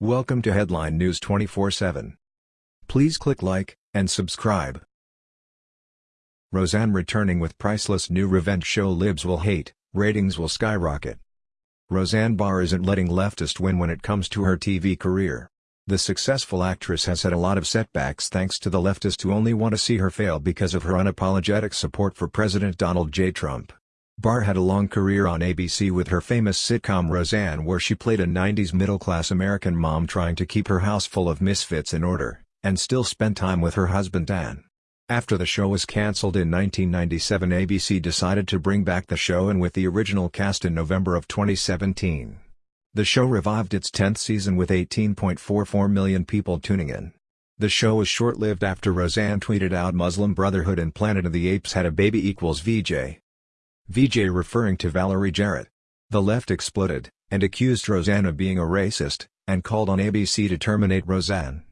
Welcome to Headline News 24/7. Please click like and subscribe. Roseanne returning with priceless new revenge show Libs will hate, ratings will skyrocket. Roseanne Barr isn't letting leftist win when it comes to her TV career. The successful actress has had a lot of setbacks thanks to the leftists who only want to see her fail because of her unapologetic support for President Donald J. Trump. Barr had a long career on ABC with her famous sitcom Roseanne where she played a 90s middle-class American mom trying to keep her house full of misfits in order, and still spent time with her husband Dan. After the show was cancelled in 1997 ABC decided to bring back the show and with the original cast in November of 2017. The show revived its 10th season with 18.44 million people tuning in. The show was short-lived after Roseanne tweeted out Muslim Brotherhood and Planet of the Apes had a baby equals VJ. VJ referring to Valerie Jarrett. The left exploded, and accused Roseanne of being a racist, and called on ABC to terminate Roseanne.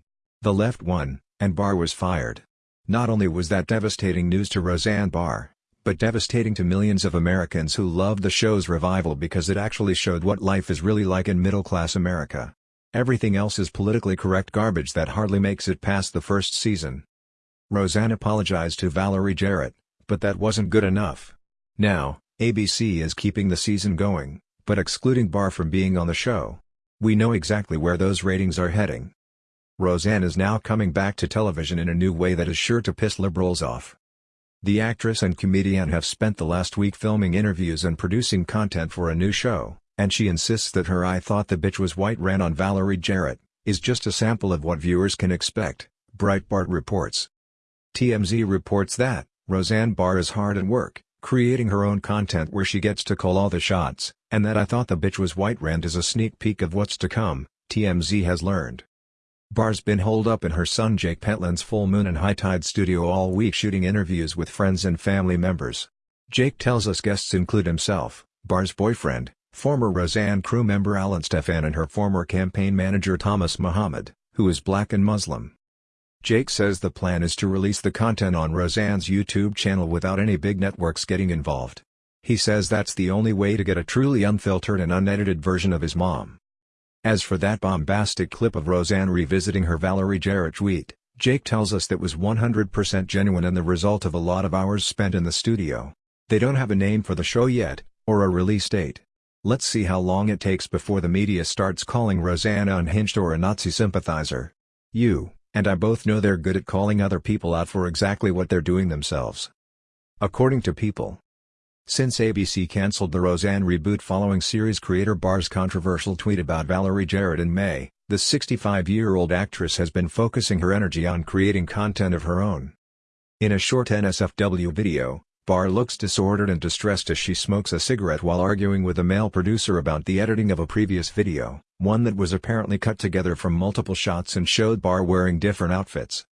The left won, and Barr was fired. Not only was that devastating news to Roseanne Barr, but devastating to millions of Americans who loved the show's revival because it actually showed what life is really like in middle-class America. Everything else is politically correct garbage that hardly makes it past the first season. Roseanne apologized to Valerie Jarrett, but that wasn't good enough. Now, ABC is keeping the season going, but excluding Barr from being on the show. We know exactly where those ratings are heading. Roseanne is now coming back to television in a new way that is sure to piss liberals off. The actress and comedian have spent the last week filming interviews and producing content for a new show, and she insists that her I thought the bitch was white ran on Valerie Jarrett, is just a sample of what viewers can expect, Breitbart reports. TMZ reports that, Roseanne Barr is hard at work, creating her own content where she gets to call all the shots, and that I thought the bitch was white rant is a sneak peek of what's to come, TMZ has learned. Barr's been holed up in her son Jake Pentland's Full Moon and High Tide studio all week shooting interviews with friends and family members. Jake tells us guests include himself, Barr's boyfriend, former Roseanne crew member Alan Stefan and her former campaign manager Thomas Muhammad, who is black and Muslim. Jake says the plan is to release the content on Roseanne's YouTube channel without any big networks getting involved. He says that's the only way to get a truly unfiltered and unedited version of his mom. As for that bombastic clip of Roseanne revisiting her Valerie Jarrett tweet, Jake tells us that was 100% genuine and the result of a lot of hours spent in the studio. They don't have a name for the show yet, or a release date. Let's see how long it takes before the media starts calling Roseanne unhinged or a Nazi sympathizer. You and I both know they're good at calling other people out for exactly what they're doing themselves. According to People. Since ABC cancelled the Roseanne reboot following series creator Barr's controversial tweet about Valerie Jarrett in May, the 65-year-old actress has been focusing her energy on creating content of her own. In a short NSFW video, Barr looks disordered and distressed as she smokes a cigarette while arguing with a male producer about the editing of a previous video, one that was apparently cut together from multiple shots and showed Barr wearing different outfits.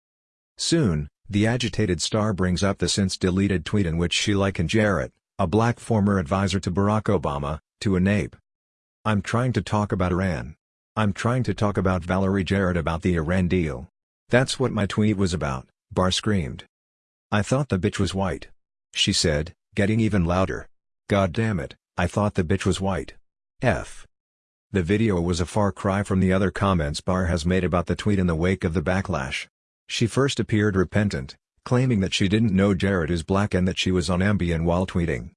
Soon, the agitated star brings up the since-deleted tweet in which she likened Jarrett, a black former advisor to Barack Obama, to a nape. I'm trying to talk about Iran. I'm trying to talk about Valerie Jarrett about the Iran deal. That's what my tweet was about, Barr screamed. I thought the bitch was white. She said, getting even louder. God damn it, I thought the bitch was white. F. The video was a far cry from the other comments Barr has made about the tweet in the wake of the backlash. She first appeared repentant, claiming that she didn't know Jarrett is black and that she was on Ambien while tweeting.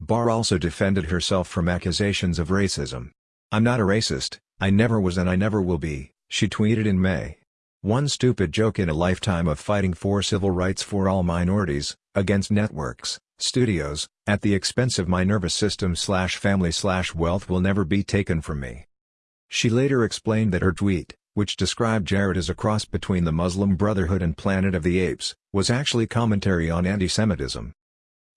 Barr also defended herself from accusations of racism. I'm not a racist, I never was and I never will be, she tweeted in May. One stupid joke in a lifetime of fighting for civil rights for all minorities, against networks, studios, at the expense of my nervous system slash family slash wealth will never be taken from me. She later explained that her tweet, which described Jarrett as a cross between the Muslim Brotherhood and Planet of the Apes, was actually commentary on anti-Semitism.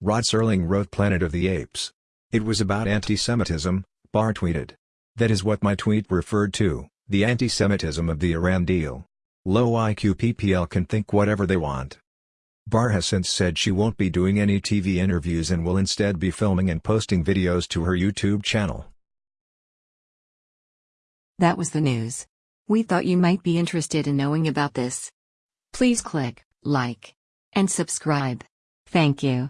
Rod Serling wrote Planet of the Apes. It was about anti-Semitism, Barr tweeted. That is what my tweet referred to, the anti-Semitism of the Iran deal. Low IQ PPL can think whatever they want. Barr has since said she won't be doing any TV interviews and will instead be filming and posting videos to her YouTube channel. That was the news. We thought you might be interested in knowing about this. Please click like and subscribe. Thank you.